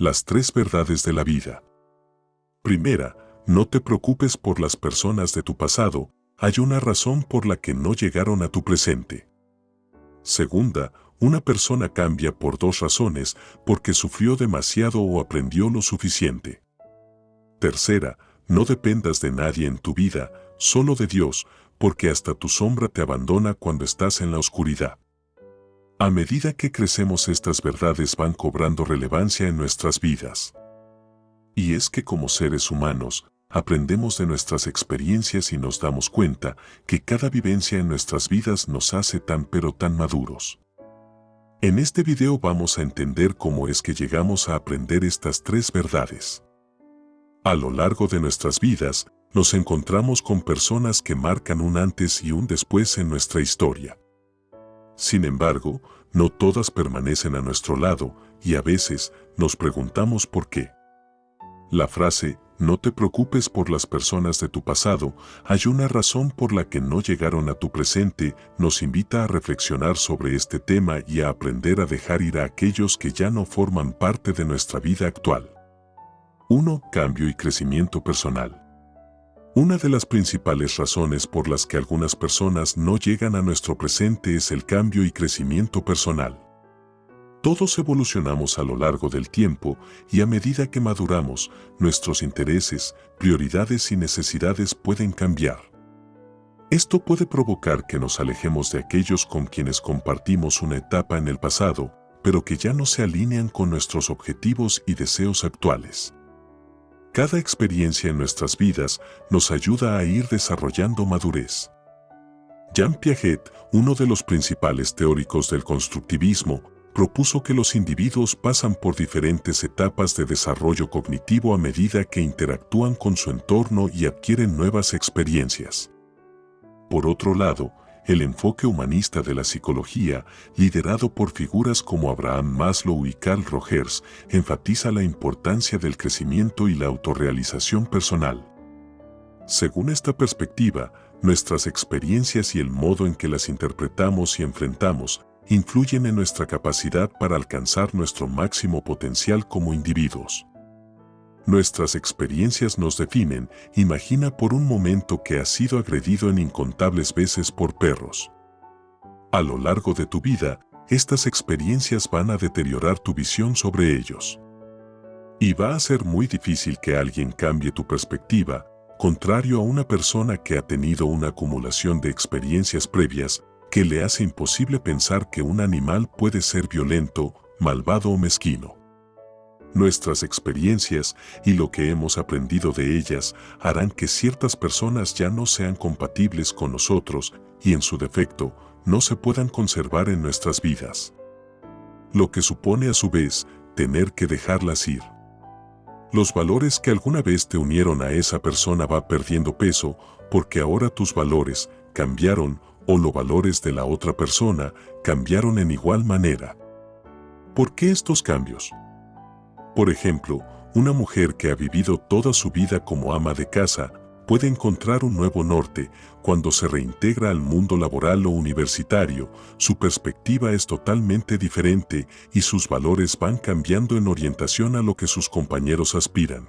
Las tres verdades de la vida. Primera, no te preocupes por las personas de tu pasado, hay una razón por la que no llegaron a tu presente. Segunda, una persona cambia por dos razones, porque sufrió demasiado o aprendió lo suficiente. Tercera, no dependas de nadie en tu vida, solo de Dios, porque hasta tu sombra te abandona cuando estás en la oscuridad. A medida que crecemos estas verdades van cobrando relevancia en nuestras vidas. Y es que como seres humanos, aprendemos de nuestras experiencias y nos damos cuenta que cada vivencia en nuestras vidas nos hace tan pero tan maduros. En este video vamos a entender cómo es que llegamos a aprender estas tres verdades. A lo largo de nuestras vidas, nos encontramos con personas que marcan un antes y un después en nuestra historia. Sin embargo, no todas permanecen a nuestro lado y a veces nos preguntamos por qué. La frase, no te preocupes por las personas de tu pasado, hay una razón por la que no llegaron a tu presente, nos invita a reflexionar sobre este tema y a aprender a dejar ir a aquellos que ya no forman parte de nuestra vida actual. 1. Cambio y crecimiento personal. Una de las principales razones por las que algunas personas no llegan a nuestro presente es el cambio y crecimiento personal. Todos evolucionamos a lo largo del tiempo y a medida que maduramos, nuestros intereses, prioridades y necesidades pueden cambiar. Esto puede provocar que nos alejemos de aquellos con quienes compartimos una etapa en el pasado, pero que ya no se alinean con nuestros objetivos y deseos actuales. Cada experiencia en nuestras vidas nos ayuda a ir desarrollando madurez. Jean Piaget, uno de los principales teóricos del constructivismo, propuso que los individuos pasan por diferentes etapas de desarrollo cognitivo a medida que interactúan con su entorno y adquieren nuevas experiencias. Por otro lado, el enfoque humanista de la psicología, liderado por figuras como Abraham Maslow y Carl Rogers, enfatiza la importancia del crecimiento y la autorrealización personal. Según esta perspectiva, nuestras experiencias y el modo en que las interpretamos y enfrentamos influyen en nuestra capacidad para alcanzar nuestro máximo potencial como individuos. Nuestras experiencias nos definen, imagina por un momento que has sido agredido en incontables veces por perros. A lo largo de tu vida, estas experiencias van a deteriorar tu visión sobre ellos. Y va a ser muy difícil que alguien cambie tu perspectiva, contrario a una persona que ha tenido una acumulación de experiencias previas que le hace imposible pensar que un animal puede ser violento, malvado o mezquino. Nuestras experiencias y lo que hemos aprendido de ellas harán que ciertas personas ya no sean compatibles con nosotros y en su defecto no se puedan conservar en nuestras vidas. Lo que supone a su vez tener que dejarlas ir. Los valores que alguna vez te unieron a esa persona va perdiendo peso porque ahora tus valores cambiaron o los valores de la otra persona cambiaron en igual manera. ¿Por qué estos cambios? Por ejemplo, una mujer que ha vivido toda su vida como ama de casa puede encontrar un nuevo norte cuando se reintegra al mundo laboral o universitario, su perspectiva es totalmente diferente y sus valores van cambiando en orientación a lo que sus compañeros aspiran.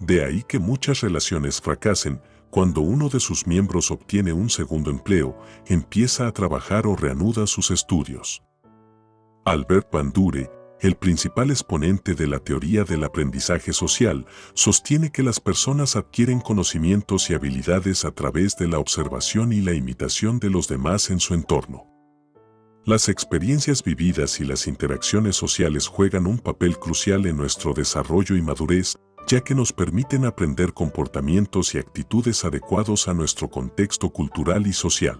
De ahí que muchas relaciones fracasen cuando uno de sus miembros obtiene un segundo empleo, empieza a trabajar o reanuda sus estudios. Albert Bandure, el principal exponente de la teoría del aprendizaje social, sostiene que las personas adquieren conocimientos y habilidades a través de la observación y la imitación de los demás en su entorno. Las experiencias vividas y las interacciones sociales juegan un papel crucial en nuestro desarrollo y madurez, ya que nos permiten aprender comportamientos y actitudes adecuados a nuestro contexto cultural y social.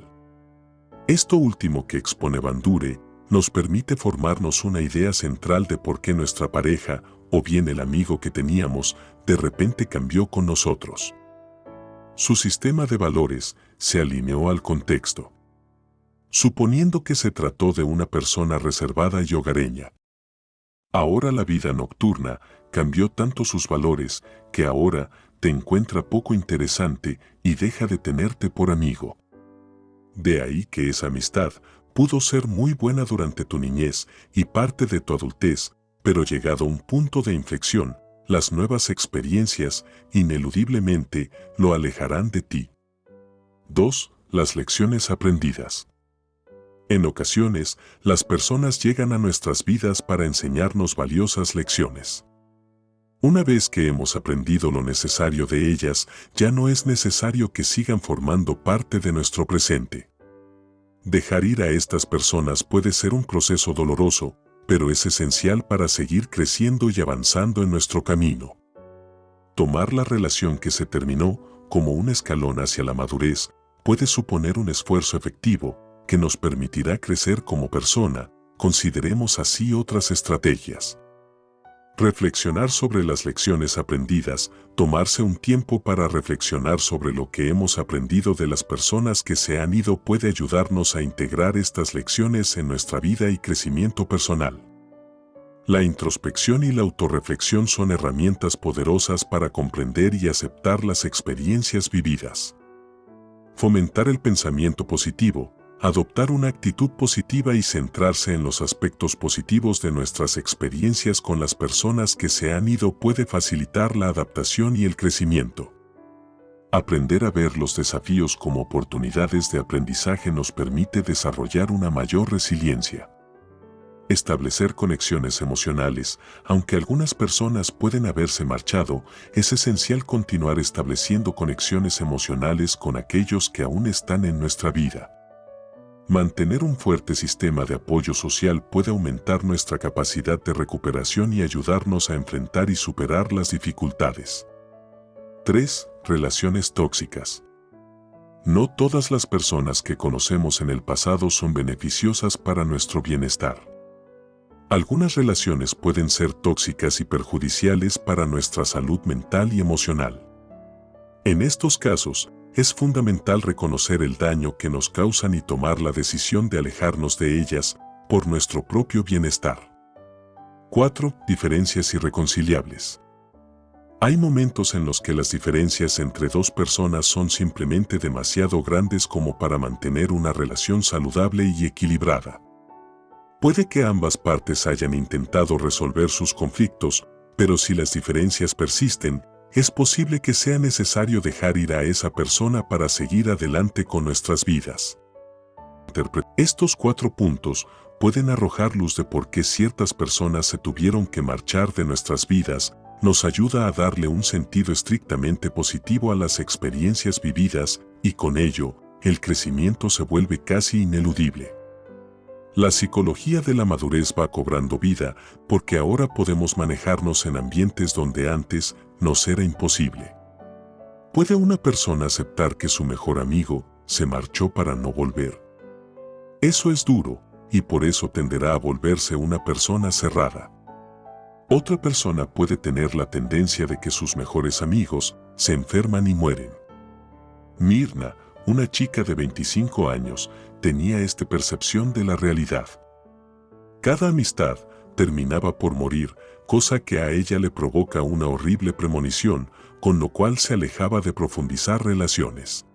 Esto último que expone Bandure nos permite formarnos una idea central de por qué nuestra pareja, o bien el amigo que teníamos, de repente cambió con nosotros. Su sistema de valores se alineó al contexto. Suponiendo que se trató de una persona reservada y hogareña. Ahora la vida nocturna cambió tanto sus valores que ahora te encuentra poco interesante y deja de tenerte por amigo. De ahí que esa amistad pudo ser muy buena durante tu niñez y parte de tu adultez, pero llegado un punto de inflexión, las nuevas experiencias, ineludiblemente, lo alejarán de ti. 2. Las lecciones aprendidas. En ocasiones, las personas llegan a nuestras vidas para enseñarnos valiosas lecciones. Una vez que hemos aprendido lo necesario de ellas, ya no es necesario que sigan formando parte de nuestro presente. Dejar ir a estas personas puede ser un proceso doloroso, pero es esencial para seguir creciendo y avanzando en nuestro camino. Tomar la relación que se terminó como un escalón hacia la madurez puede suponer un esfuerzo efectivo que nos permitirá crecer como persona, consideremos así otras estrategias. Reflexionar sobre las lecciones aprendidas, tomarse un tiempo para reflexionar sobre lo que hemos aprendido de las personas que se han ido puede ayudarnos a integrar estas lecciones en nuestra vida y crecimiento personal. La introspección y la autorreflexión son herramientas poderosas para comprender y aceptar las experiencias vividas. Fomentar el pensamiento positivo, adoptar una actitud positiva y centrarse en los aspectos positivos de nuestras experiencias con las personas que se han ido puede facilitar la adaptación y el crecimiento. Aprender a ver los desafíos como oportunidades de aprendizaje nos permite desarrollar una mayor resiliencia. Establecer conexiones emocionales, aunque algunas personas pueden haberse marchado, es esencial continuar estableciendo conexiones emocionales con aquellos que aún están en nuestra vida. Mantener un fuerte sistema de apoyo social puede aumentar nuestra capacidad de recuperación y ayudarnos a enfrentar y superar las dificultades. 3. Relaciones tóxicas. No todas las personas que conocemos en el pasado son beneficiosas para nuestro bienestar. Algunas relaciones pueden ser tóxicas y perjudiciales para nuestra salud mental y emocional. En estos casos, es fundamental reconocer el daño que nos causan y tomar la decisión de alejarnos de ellas por nuestro propio bienestar. 4. Diferencias irreconciliables. Hay momentos en los que las diferencias entre dos personas son simplemente demasiado grandes como para mantener una relación saludable y equilibrada. Puede que ambas partes hayan intentado resolver sus conflictos, pero si las diferencias persisten, es posible que sea necesario dejar ir a esa persona para seguir adelante con nuestras vidas. Estos cuatro puntos pueden arrojar luz de por qué ciertas personas se tuvieron que marchar de nuestras vidas, nos ayuda a darle un sentido estrictamente positivo a las experiencias vividas y con ello, el crecimiento se vuelve casi ineludible. La psicología de la madurez va cobrando vida porque ahora podemos manejarnos en ambientes donde antes nos era imposible. ¿Puede una persona aceptar que su mejor amigo se marchó para no volver? Eso es duro y por eso tenderá a volverse una persona cerrada. Otra persona puede tener la tendencia de que sus mejores amigos se enferman y mueren. Mirna, una chica de 25 años, tenía esta percepción de la realidad. Cada amistad terminaba por morir, cosa que a ella le provoca una horrible premonición, con lo cual se alejaba de profundizar relaciones.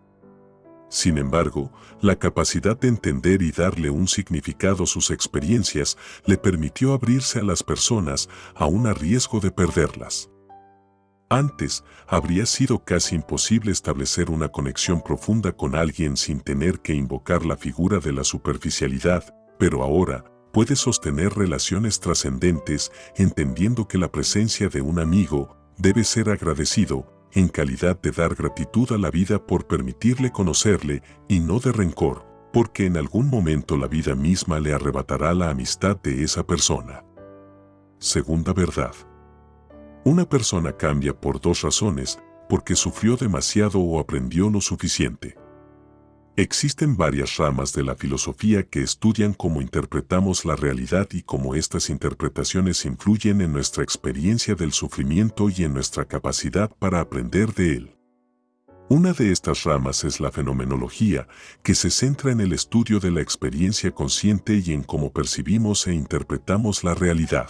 Sin embargo, la capacidad de entender y darle un significado a sus experiencias le permitió abrirse a las personas aún a riesgo de perderlas. Antes, habría sido casi imposible establecer una conexión profunda con alguien sin tener que invocar la figura de la superficialidad, pero ahora, puede sostener relaciones trascendentes entendiendo que la presencia de un amigo debe ser agradecido en calidad de dar gratitud a la vida por permitirle conocerle y no de rencor, porque en algún momento la vida misma le arrebatará la amistad de esa persona. Segunda verdad. Una persona cambia por dos razones, porque sufrió demasiado o aprendió lo suficiente. Existen varias ramas de la filosofía que estudian cómo interpretamos la realidad y cómo estas interpretaciones influyen en nuestra experiencia del sufrimiento y en nuestra capacidad para aprender de él. Una de estas ramas es la fenomenología, que se centra en el estudio de la experiencia consciente y en cómo percibimos e interpretamos la realidad.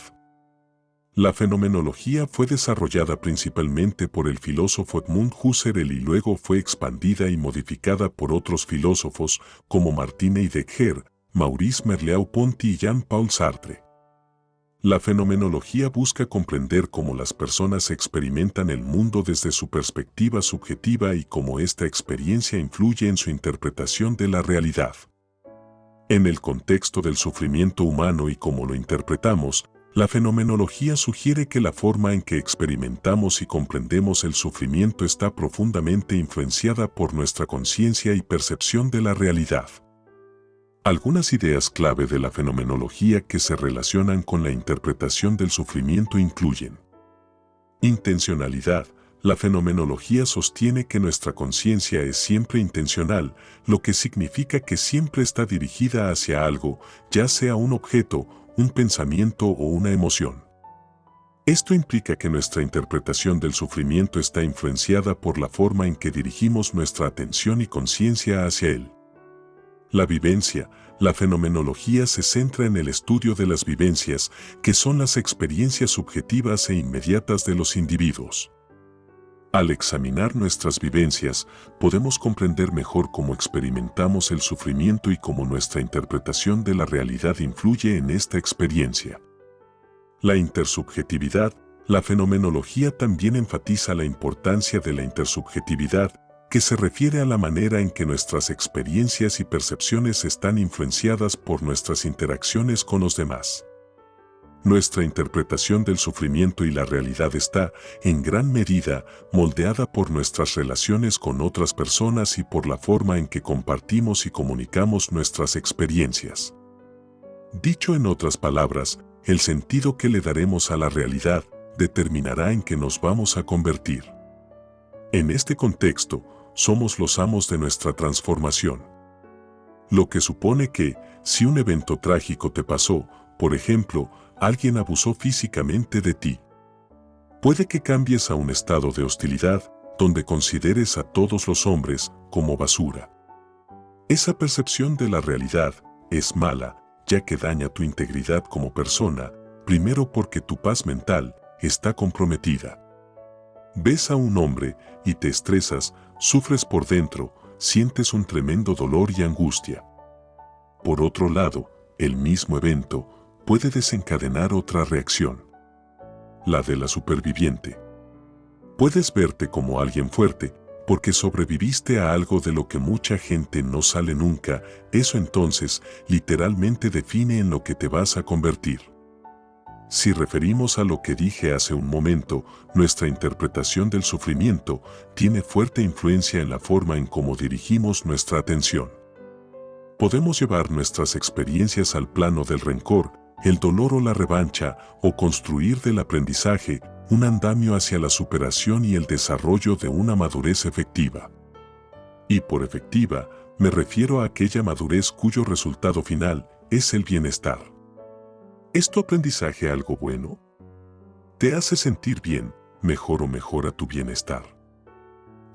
La fenomenología fue desarrollada principalmente por el filósofo Edmund Husserl y luego fue expandida y modificada por otros filósofos como Martine Heidegger, Maurice Merleau-Ponty y Jean-Paul Sartre. La fenomenología busca comprender cómo las personas experimentan el mundo desde su perspectiva subjetiva y cómo esta experiencia influye en su interpretación de la realidad. En el contexto del sufrimiento humano y cómo lo interpretamos, la fenomenología sugiere que la forma en que experimentamos y comprendemos el sufrimiento está profundamente influenciada por nuestra conciencia y percepción de la realidad. Algunas ideas clave de la fenomenología que se relacionan con la interpretación del sufrimiento incluyen Intencionalidad. La fenomenología sostiene que nuestra conciencia es siempre intencional, lo que significa que siempre está dirigida hacia algo, ya sea un objeto, un pensamiento o una emoción. Esto implica que nuestra interpretación del sufrimiento está influenciada por la forma en que dirigimos nuestra atención y conciencia hacia él. La vivencia, la fenomenología se centra en el estudio de las vivencias, que son las experiencias subjetivas e inmediatas de los individuos. Al examinar nuestras vivencias, podemos comprender mejor cómo experimentamos el sufrimiento y cómo nuestra interpretación de la realidad influye en esta experiencia. La intersubjetividad, la fenomenología también enfatiza la importancia de la intersubjetividad, que se refiere a la manera en que nuestras experiencias y percepciones están influenciadas por nuestras interacciones con los demás. Nuestra interpretación del sufrimiento y la realidad está, en gran medida, moldeada por nuestras relaciones con otras personas y por la forma en que compartimos y comunicamos nuestras experiencias. Dicho en otras palabras, el sentido que le daremos a la realidad determinará en qué nos vamos a convertir. En este contexto, somos los amos de nuestra transformación. Lo que supone que, si un evento trágico te pasó, por ejemplo, alguien abusó físicamente de ti, puede que cambies a un estado de hostilidad donde consideres a todos los hombres como basura. Esa percepción de la realidad es mala, ya que daña tu integridad como persona, primero porque tu paz mental está comprometida. Ves a un hombre y te estresas, sufres por dentro, sientes un tremendo dolor y angustia. Por otro lado, el mismo evento puede desencadenar otra reacción. La de la superviviente. Puedes verte como alguien fuerte porque sobreviviste a algo de lo que mucha gente no sale nunca, eso entonces literalmente define en lo que te vas a convertir. Si referimos a lo que dije hace un momento, nuestra interpretación del sufrimiento tiene fuerte influencia en la forma en cómo dirigimos nuestra atención. Podemos llevar nuestras experiencias al plano del rencor, el dolor o la revancha, o construir del aprendizaje un andamio hacia la superación y el desarrollo de una madurez efectiva. Y por efectiva, me refiero a aquella madurez cuyo resultado final es el bienestar. ¿Es tu aprendizaje algo bueno? ¿Te hace sentir bien, mejor o mejora tu bienestar?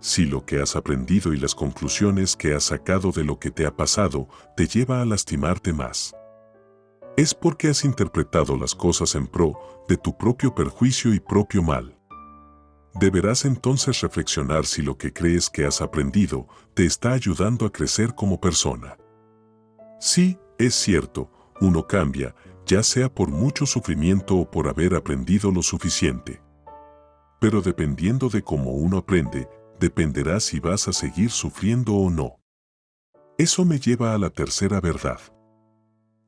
Si lo que has aprendido y las conclusiones que has sacado de lo que te ha pasado te lleva a lastimarte más, es porque has interpretado las cosas en pro de tu propio perjuicio y propio mal. Deberás entonces reflexionar si lo que crees que has aprendido te está ayudando a crecer como persona. Sí, es cierto, uno cambia ya sea por mucho sufrimiento o por haber aprendido lo suficiente. Pero dependiendo de cómo uno aprende, dependerá si vas a seguir sufriendo o no. Eso me lleva a la tercera verdad.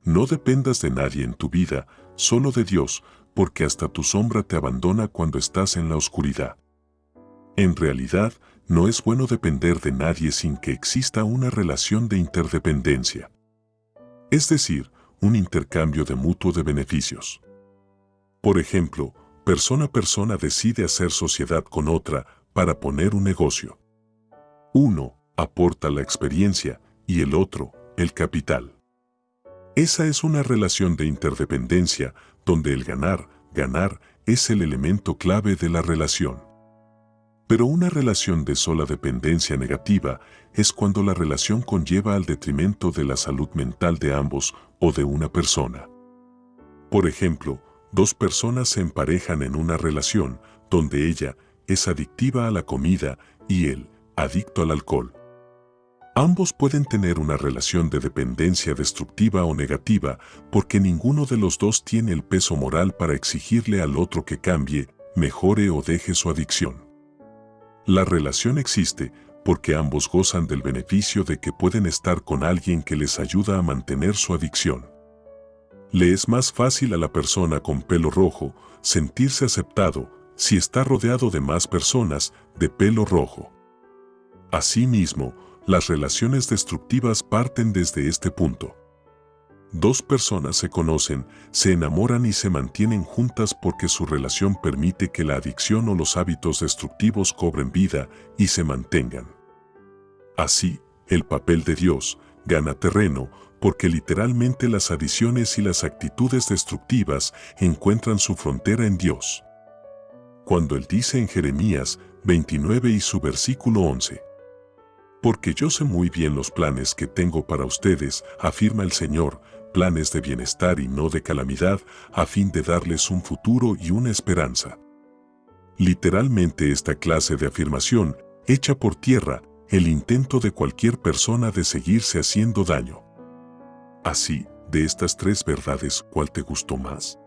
No dependas de nadie en tu vida, solo de Dios, porque hasta tu sombra te abandona cuando estás en la oscuridad. En realidad, no es bueno depender de nadie sin que exista una relación de interdependencia. Es decir, un intercambio de mutuo de beneficios. Por ejemplo, persona a persona decide hacer sociedad con otra para poner un negocio. Uno aporta la experiencia y el otro el capital. Esa es una relación de interdependencia donde el ganar, ganar, es el elemento clave de la relación. Pero una relación de sola dependencia negativa es cuando la relación conlleva al detrimento de la salud mental de ambos o de una persona. Por ejemplo, dos personas se emparejan en una relación donde ella es adictiva a la comida y él, adicto al alcohol. Ambos pueden tener una relación de dependencia destructiva o negativa porque ninguno de los dos tiene el peso moral para exigirle al otro que cambie, mejore o deje su adicción. La relación existe porque ambos gozan del beneficio de que pueden estar con alguien que les ayuda a mantener su adicción. Le es más fácil a la persona con pelo rojo sentirse aceptado si está rodeado de más personas de pelo rojo. Asimismo, las relaciones destructivas parten desde este punto. Dos personas se conocen, se enamoran y se mantienen juntas porque su relación permite que la adicción o los hábitos destructivos cobren vida y se mantengan. Así, el papel de Dios gana terreno porque literalmente las adiciones y las actitudes destructivas encuentran su frontera en Dios. Cuando Él dice en Jeremías 29 y su versículo 11, Porque yo sé muy bien los planes que tengo para ustedes, afirma el Señor, planes de bienestar y no de calamidad, a fin de darles un futuro y una esperanza. Literalmente esta clase de afirmación echa por tierra el intento de cualquier persona de seguirse haciendo daño. Así, de estas tres verdades, ¿cuál te gustó más?